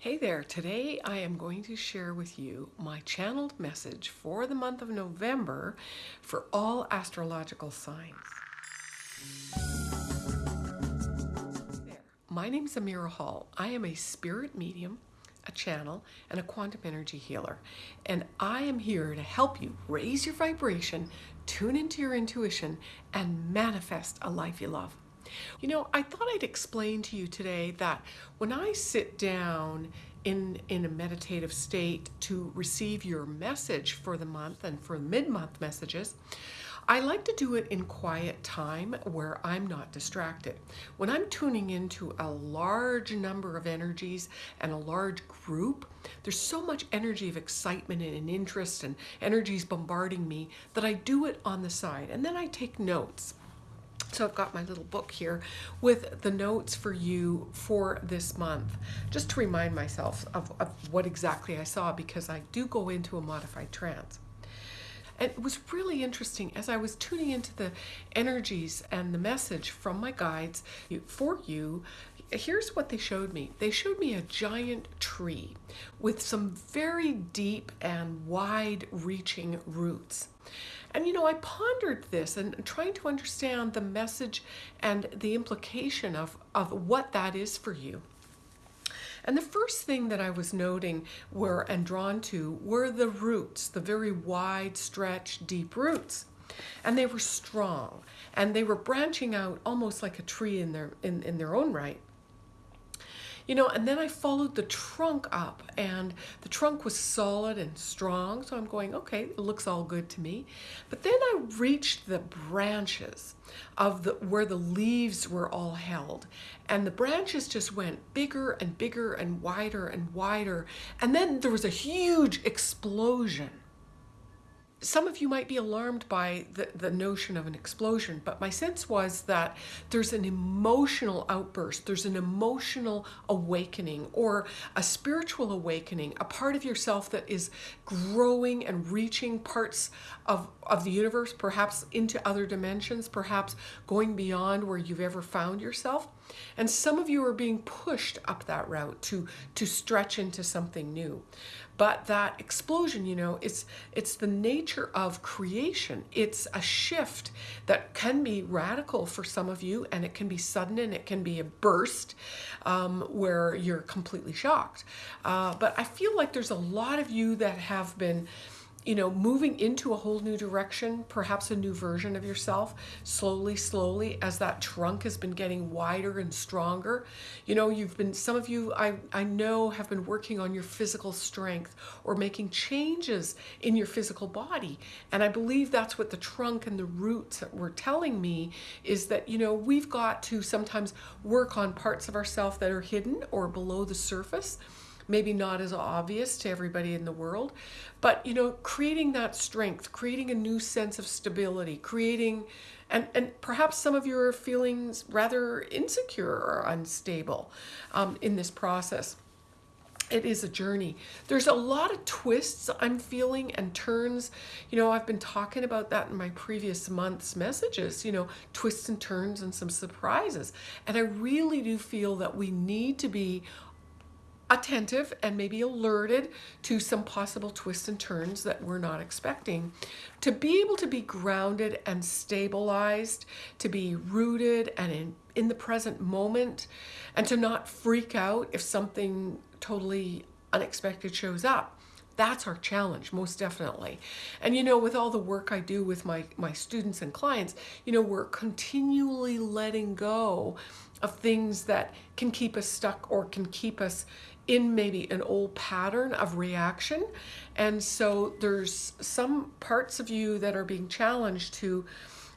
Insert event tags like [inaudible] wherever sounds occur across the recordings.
Hey there, today I am going to share with you my channeled message for the month of November for all astrological signs. There. My name is Amira Hall. I am a spirit medium, a channel, and a quantum energy healer. And I am here to help you raise your vibration, tune into your intuition, and manifest a life you love. You know, I thought I'd explain to you today that when I sit down in, in a meditative state to receive your message for the month and for mid-month messages, I like to do it in quiet time where I'm not distracted. When I'm tuning into a large number of energies and a large group, there's so much energy of excitement and interest and energies bombarding me that I do it on the side and then I take notes. So I've got my little book here with the notes for you for this month, just to remind myself of, of what exactly I saw because I do go into a modified trance. And it was really interesting as I was tuning into the energies and the message from my guides for you. Here's what they showed me. They showed me a giant tree with some very deep and wide reaching roots. And you know, I pondered this and trying to understand the message and the implication of, of what that is for you. And the first thing that I was noting were and drawn to were the roots, the very wide stretch, deep roots. And they were strong and they were branching out almost like a tree in their in, in their own right. You know, and then I followed the trunk up and the trunk was solid and strong. So I'm going, okay, it looks all good to me. But then I reached the branches of the where the leaves were all held. And the branches just went bigger and bigger and wider and wider. And then there was a huge explosion some of you might be alarmed by the, the notion of an explosion, but my sense was that there's an emotional outburst, there's an emotional awakening or a spiritual awakening, a part of yourself that is growing and reaching parts of, of the universe, perhaps into other dimensions, perhaps going beyond where you've ever found yourself. And some of you are being pushed up that route to, to stretch into something new. But that explosion, you know, it's, it's the nature of creation. It's a shift that can be radical for some of you and it can be sudden and it can be a burst um, where you're completely shocked. Uh, but I feel like there's a lot of you that have been you know, moving into a whole new direction, perhaps a new version of yourself, slowly, slowly, as that trunk has been getting wider and stronger. You know, you've been, some of you I, I know have been working on your physical strength or making changes in your physical body. And I believe that's what the trunk and the roots were telling me is that, you know, we've got to sometimes work on parts of ourselves that are hidden or below the surface maybe not as obvious to everybody in the world, but you know, creating that strength, creating a new sense of stability, creating, and, and perhaps some of you are feeling rather insecure or unstable um, in this process it is a journey. There's a lot of twists I'm feeling and turns. You know, I've been talking about that in my previous month's messages, you know, twists and turns and some surprises. And I really do feel that we need to be attentive and maybe alerted to some possible twists and turns that we're not expecting. To be able to be grounded and stabilized, to be rooted and in, in the present moment, and to not freak out if something totally unexpected shows up. That's our challenge, most definitely. And you know, with all the work I do with my, my students and clients, you know, we're continually letting go of things that can keep us stuck or can keep us in maybe an old pattern of reaction. And so there's some parts of you that are being challenged to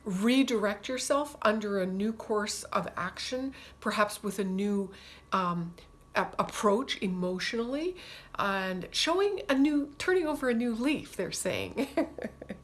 redirect yourself under a new course of action, perhaps with a new um, approach emotionally and showing a new, turning over a new leaf, they're saying. [laughs]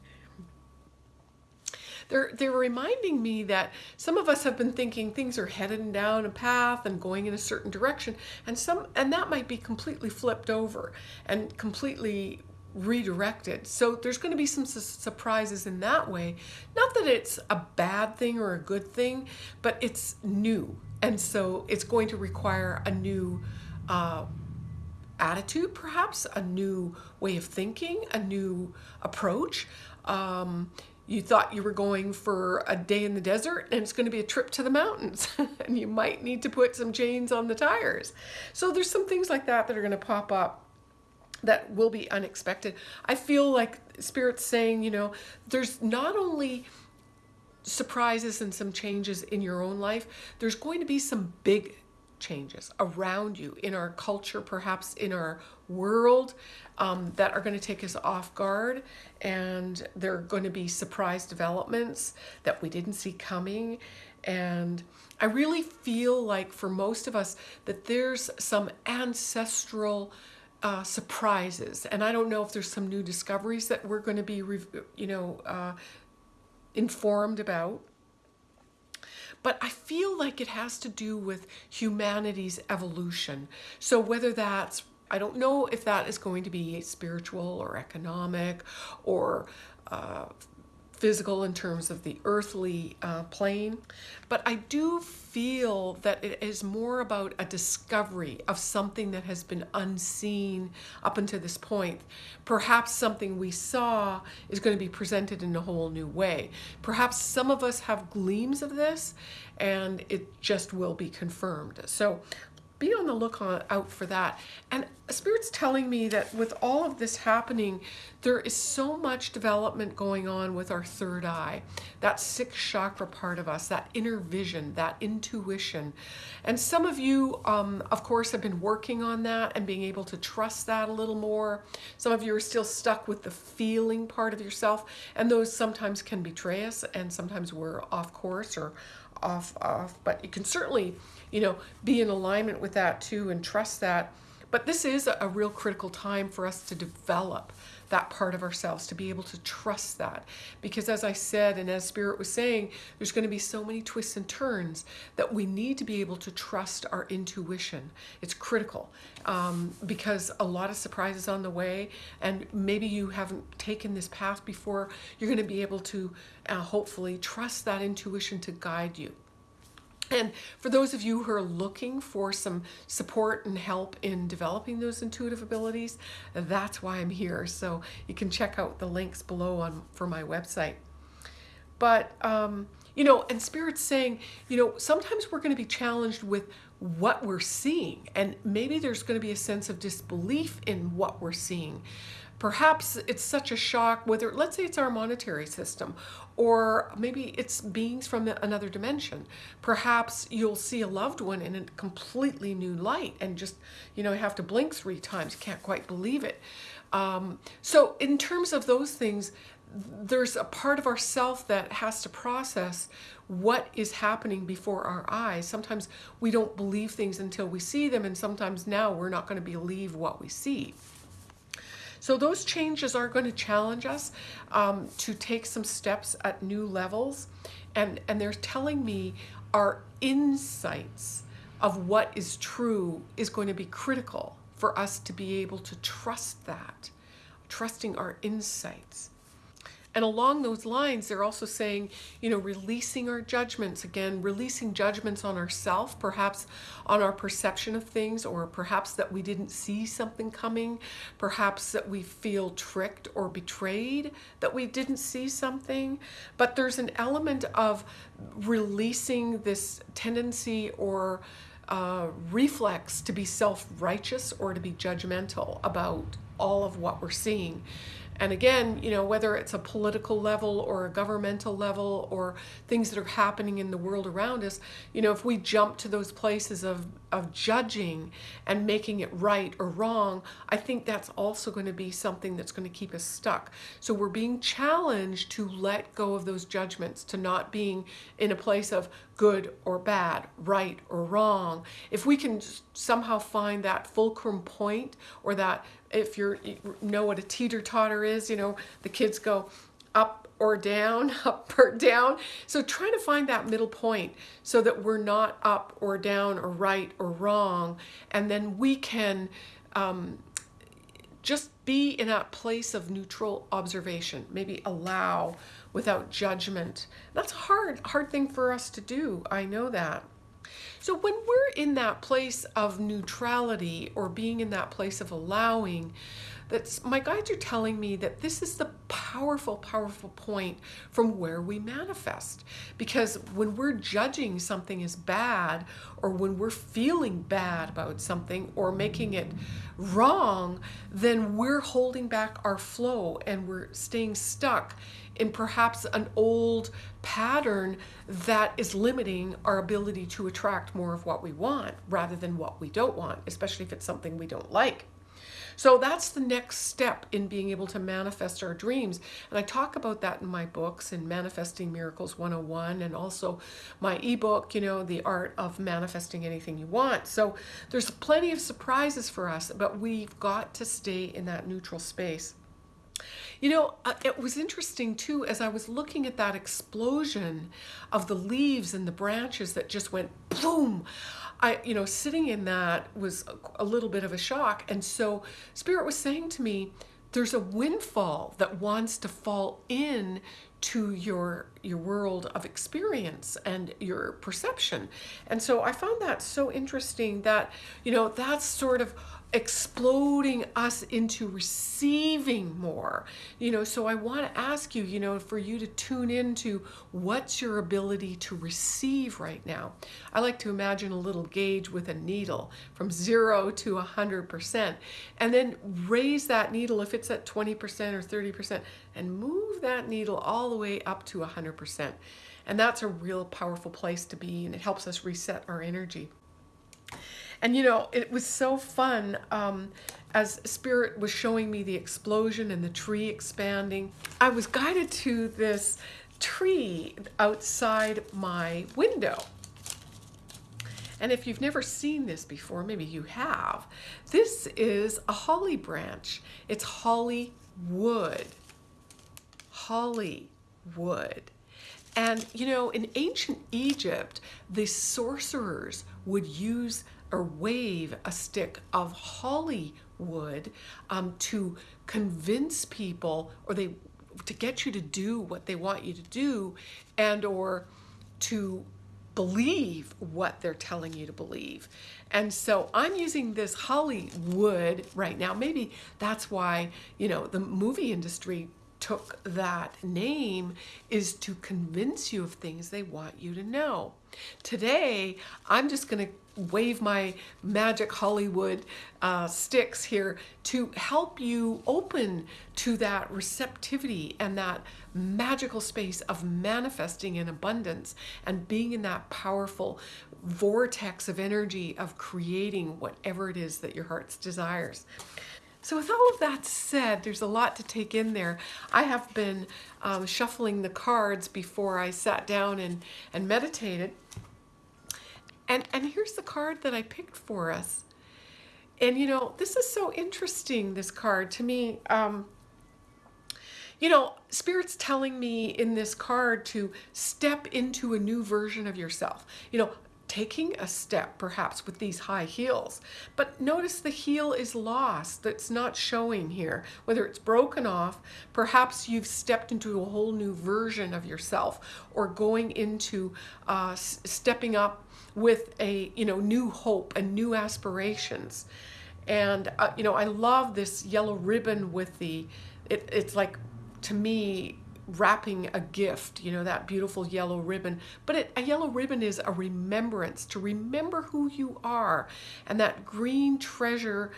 they're they're reminding me that some of us have been thinking things are headed down a path and going in a certain direction and some and that might be completely flipped over and completely redirected. So there's going to be some su surprises in that way. Not that it's a bad thing or a good thing, but it's new. And so it's going to require a new uh, attitude, perhaps a new way of thinking, a new approach. Um, you thought you were going for a day in the desert and it's going to be a trip to the mountains [laughs] and you might need to put some chains on the tires. So there's some things like that that are going to pop up that will be unexpected. I feel like Spirit's saying, you know, there's not only surprises and some changes in your own life, there's going to be some big changes around you in our culture, perhaps in our world, um, that are going to take us off guard. And there are going to be surprise developments that we didn't see coming. And I really feel like for most of us that there's some ancestral uh, surprises. And I don't know if there's some new discoveries that we're going to be, you know, uh, informed about. But I feel like it has to do with humanity's evolution. So whether that's I don't know if that is going to be spiritual or economic or uh, physical in terms of the earthly uh, plane, but I do feel that it is more about a discovery of something that has been unseen up until this point. Perhaps something we saw is going to be presented in a whole new way. Perhaps some of us have gleams of this and it just will be confirmed. So be on the lookout for that. And Spirit's telling me that with all of this happening, there is so much development going on with our third eye, that sixth chakra part of us, that inner vision, that intuition. And some of you, um, of course, have been working on that and being able to trust that a little more. Some of you are still stuck with the feeling part of yourself, and those sometimes can betray us, and sometimes we're off course or off off. But you can certainly you know, be in alignment with that too and trust that. But this is a real critical time for us to develop that part of ourselves, to be able to trust that. Because as I said, and as Spirit was saying, there's going to be so many twists and turns that we need to be able to trust our intuition. It's critical um, because a lot of surprises on the way, and maybe you haven't taken this path before, you're going to be able to uh, hopefully trust that intuition to guide you. And for those of you who are looking for some support and help in developing those intuitive abilities, that's why I'm here. So you can check out the links below on for my website. But, um, you know, and Spirit's saying, you know, sometimes we're going to be challenged with what we're seeing. And maybe there's going to be a sense of disbelief in what we're seeing. Perhaps it's such a shock, whether, let's say it's our monetary system, or maybe it's beings from another dimension. Perhaps you'll see a loved one in a completely new light and just, you know, have to blink three times, can't quite believe it. Um, so in terms of those things, there's a part of ourself that has to process what is happening before our eyes. Sometimes we don't believe things until we see them, and sometimes now we're not going to believe what we see. So those changes are going to challenge us um, to take some steps at new levels. And, and they're telling me our insights of what is true is going to be critical for us to be able to trust that, trusting our insights. And along those lines, they're also saying, you know, releasing our judgments again, releasing judgments on ourselves, perhaps on our perception of things, or perhaps that we didn't see something coming, perhaps that we feel tricked or betrayed that we didn't see something. But there's an element of releasing this tendency or uh, reflex to be self righteous or to be judgmental about all of what we're seeing. And again, you know, whether it's a political level or a governmental level or things that are happening in the world around us, you know, if we jump to those places of, of judging and making it right or wrong, I think that's also going to be something that's going to keep us stuck. So we're being challenged to let go of those judgments, to not being in a place of good or bad, right or wrong. If we can somehow find that fulcrum point or that if you're, you know what a teeter-totter is, you know, the kids go up or down, [laughs] up or down. So trying to find that middle point so that we're not up or down or right or wrong. And then we can um, just be in that place of neutral observation, maybe allow without judgment. That's a hard, hard thing for us to do. I know that. So when we're in that place of neutrality or being in that place of allowing, that's my guides are telling me that this is the powerful, powerful point from where we manifest. Because when we're judging something as bad, or when we're feeling bad about something or making it wrong, then we're holding back our flow and we're staying stuck in perhaps an old pattern that is limiting our ability to attract more of what we want rather than what we don't want, especially if it's something we don't like. So that's the next step in being able to manifest our dreams. And I talk about that in my books in Manifesting Miracles 101 and also my ebook, you know, The Art of Manifesting Anything You Want. So there's plenty of surprises for us, but we've got to stay in that neutral space. You know, uh, it was interesting too as I was looking at that explosion of the leaves and the branches that just went boom. I, you know, sitting in that was a little bit of a shock. And so Spirit was saying to me, there's a windfall that wants to fall in to your your world of experience and your perception. And so I found that so interesting that, you know, that's sort of exploding us into receiving more. You know so i want to ask you you know for you to tune into what's your ability to receive right now. I like to imagine a little gauge with a needle from 0 to a 100% and then raise that needle if it's at 20% or 30% and move that needle all the way up to a 100% and that's a real powerful place to be and it helps us reset our energy and you know, it was so fun um, as Spirit was showing me the explosion and the tree expanding. I was guided to this tree outside my window. And if you've never seen this before, maybe you have, this is a holly branch. It's holly wood. Holly wood. And you know, in ancient Egypt, the sorcerers would use or wave a stick of holly wood um, to convince people or they to get you to do what they want you to do and or to believe what they're telling you to believe. And so I'm using this Hollywood right now. Maybe that's why, you know, the movie industry took that name is to convince you of things they want you to know. Today, I'm just going to wave my magic Hollywood uh, sticks here to help you open to that receptivity and that magical space of manifesting in abundance and being in that powerful vortex of energy of creating whatever it is that your heart's desires. So with all of that said, there's a lot to take in there. I have been um, shuffling the cards before I sat down and, and meditated. And, and here's the card that I picked for us. And you know, this is so interesting, this card to me. Um, you know, Spirit's telling me in this card to step into a new version of yourself. You know, taking a step perhaps with these high heels. But notice the heel is lost, that's not showing here. Whether it's broken off, perhaps you've stepped into a whole new version of yourself or going into uh, stepping up with a you know new hope and new aspirations and uh, you know i love this yellow ribbon with the it, it's like to me wrapping a gift you know that beautiful yellow ribbon but it, a yellow ribbon is a remembrance to remember who you are and that green treasure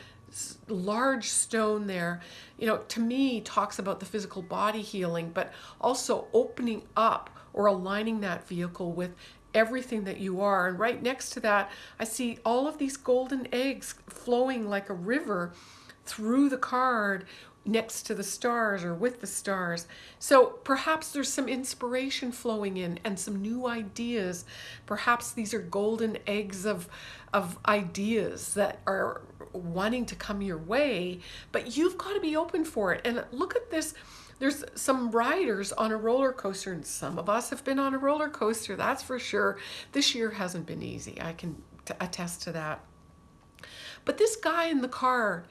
large stone there you know to me talks about the physical body healing but also opening up or aligning that vehicle with everything that you are. And right next to that, I see all of these golden eggs flowing like a river through the card next to the stars or with the stars. So perhaps there's some inspiration flowing in and some new ideas. Perhaps these are golden eggs of, of ideas that are wanting to come your way, but you've got to be open for it. And look at this there's some riders on a roller coaster, and some of us have been on a roller coaster, that's for sure. This year hasn't been easy. I can attest to that. But this guy in the car,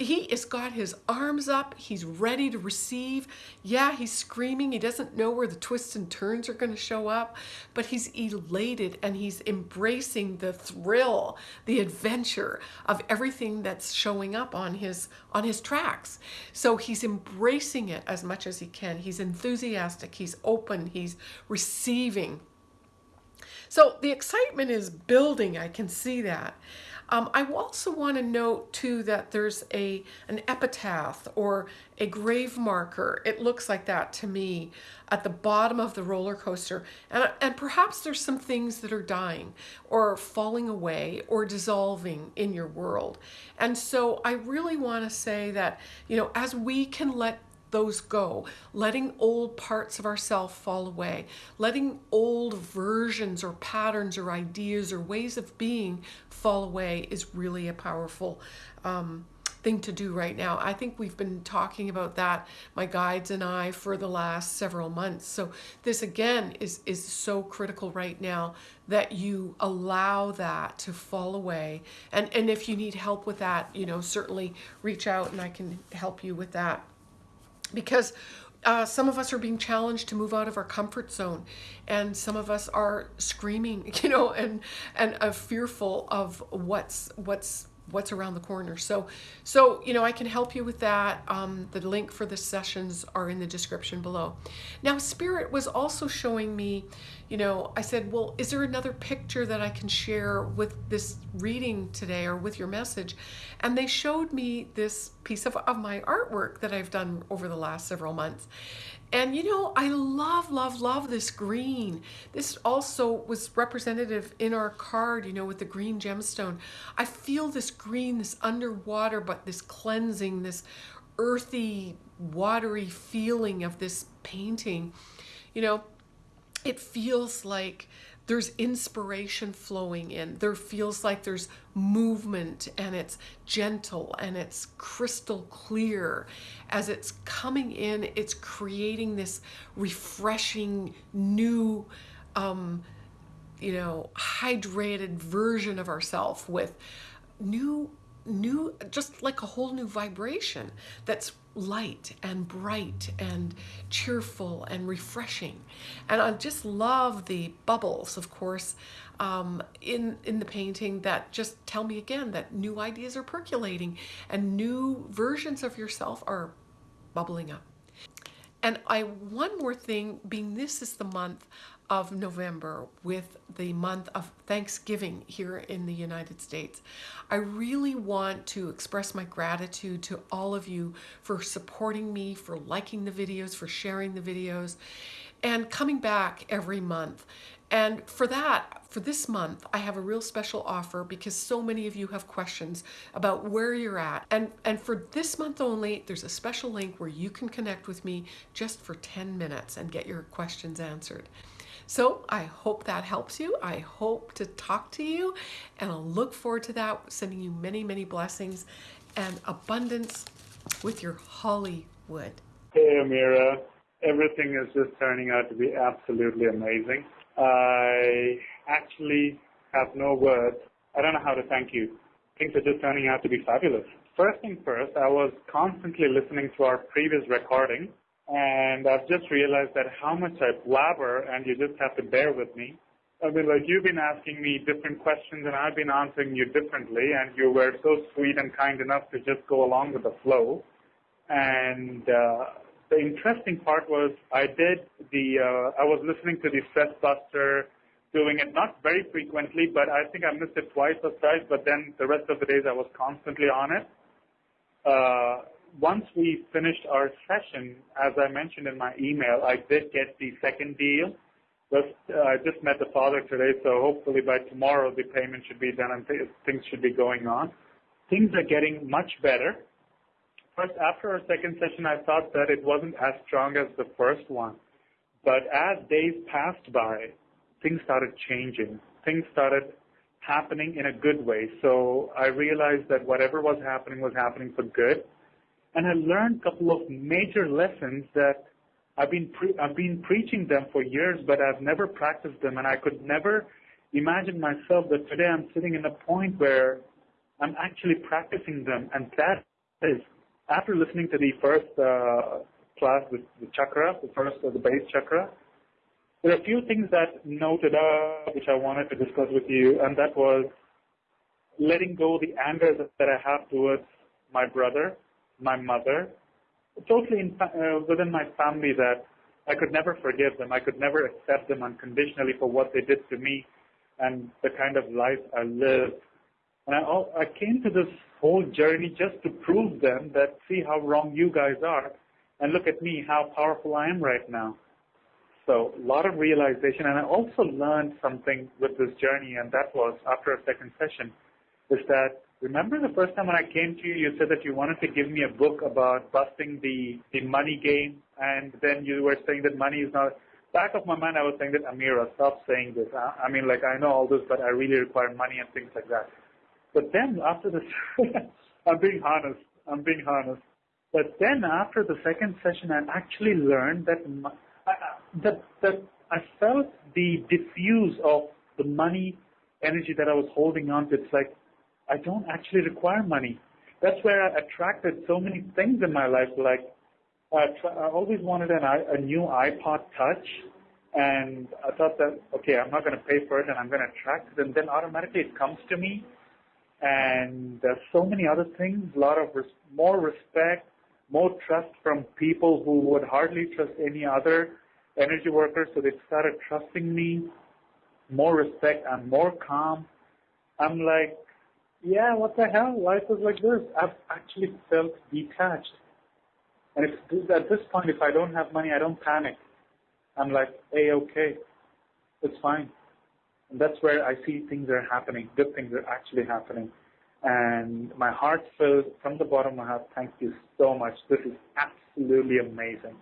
he has got his arms up. He's ready to receive. Yeah, he's screaming. He doesn't know where the twists and turns are going to show up, but he's elated and he's embracing the thrill, the adventure of everything that's showing up on his on his tracks. So he's embracing it as much as he can. He's enthusiastic, he's open, he's receiving. So the excitement is building. I can see that. Um, I also want to note too that there's a an epitaph or a grave marker. It looks like that to me at the bottom of the roller coaster. And, and perhaps there's some things that are dying or falling away or dissolving in your world. And so I really want to say that, you know, as we can let those go, letting old parts of ourself fall away, letting old versions or patterns or ideas or ways of being fall away is really a powerful um, thing to do right now. I think we've been talking about that, my guides and I, for the last several months. So this again is is so critical right now that you allow that to fall away. And and if you need help with that, you know, certainly reach out and I can help you with that because uh, some of us are being challenged to move out of our comfort zone and some of us are screaming [laughs] you know and and uh, fearful of what's what's what's around the corner. So, so you know, I can help you with that. Um, the link for the sessions are in the description below. Now, Spirit was also showing me, you know, I said, well, is there another picture that I can share with this reading today or with your message? And they showed me this piece of, of my artwork that I've done over the last several months. And you know, I love, love, love this green. This also was representative in our card, you know, with the green gemstone. I feel this green, this underwater, but this cleansing, this earthy, watery feeling of this painting. You know, it feels like there's inspiration flowing in. There feels like there's movement and it's gentle and it's crystal clear. As it's coming in, it's creating this refreshing new, um, you know, hydrated version of ourselves with new new just like a whole new vibration that's light and bright and cheerful and refreshing. And i just love the bubbles of course um, in in the painting that just tell me again that new ideas are percolating and new versions of yourself are bubbling up. And I one more thing being this is the month of November with the month of Thanksgiving here in the United States. I really want to express my gratitude to all of you for supporting me, for liking the videos, for sharing the videos, and coming back every month. And for that, for this month, I have a real special offer because so many of you have questions about where you're at. And, and for this month only, there's a special link where you can connect with me just for 10 minutes and get your questions answered. So I hope that helps you. I hope to talk to you and I'll look forward to that, sending you many, many blessings and abundance with your Hollywood. Hey, Amira. Everything is just turning out to be absolutely amazing. I actually have no words. I don't know how to thank you. Things are just turning out to be fabulous. First thing first, I was constantly listening to our previous recording and I've just realized that how much I blabber, and you just have to bear with me. I mean, like you've been asking me different questions, and I've been answering you differently, and you were so sweet and kind enough to just go along with the flow. And uh, the interesting part was I did the uh, I was listening to the Stress Buster, doing it not very frequently, but I think I missed it twice or thrice. But then the rest of the days I was constantly on it. Uh, once we finished our session, as I mentioned in my email, I did get the second deal. Uh, I just met the father today, so hopefully by tomorrow the payment should be done and th- things should be going on. Things are getting much better. First, after our second session, I thought that it wasn't as strong as the first one. But as days passed by, things started changing. Things started happening in a good way. So I realized that whatever was happening was happening for good and I learned a couple of major lessons that I've been pre- I've been preaching them for years, but I've never practiced them, and I could never imagine myself that today I'm sitting in a point where I'm actually practicing them, and that is after listening to the first uh, class, with the chakra, the first, uh, the base chakra, there are a few things that noted up which I wanted to discuss with you, and that was letting go the anger that I have towards my brother, my mother, totally in, uh, within my family that I could never forgive them. I could never accept them unconditionally for what they did to me and the kind of life I lived. And I, I came to this whole journey just to prove them that see how wrong you guys are and look at me, how powerful I am right now. So a lot of realization. And I also learned something with this journey, and that was after a second session, is that remember the first time when I came to you, you said that you wanted to give me a book about busting the, the money game, and then you were saying that money is not. Back of my mind, I was saying that Amira, stop saying this. I, I mean, like I know all this, but I really require money and things like that. But then after this, [laughs] I'm being honest. I'm being honest. But then after the second session, I actually learned that my, that that I felt the diffuse of the money energy that I was holding on to. It's like I don't actually require money. That's where I attracted so many things in my life. Like I, I always wanted an, a new iPod Touch, and I thought that okay, I'm not going to pay for it, and I'm going to attract it, and then automatically it comes to me. And there's so many other things, a lot of res- more respect, more trust from people who would hardly trust any other energy workers. So they started trusting me, more respect. I'm more calm. I'm like, yeah, what the hell? Life is like this. I've actually felt detached. And if, at this point, if I don't have money, I don't panic. I'm like, hey, okay, it's fine. And that's where I see things are happening. Good things are actually happening. And my heart filled from the bottom of my heart. Thank you so much. This is absolutely amazing.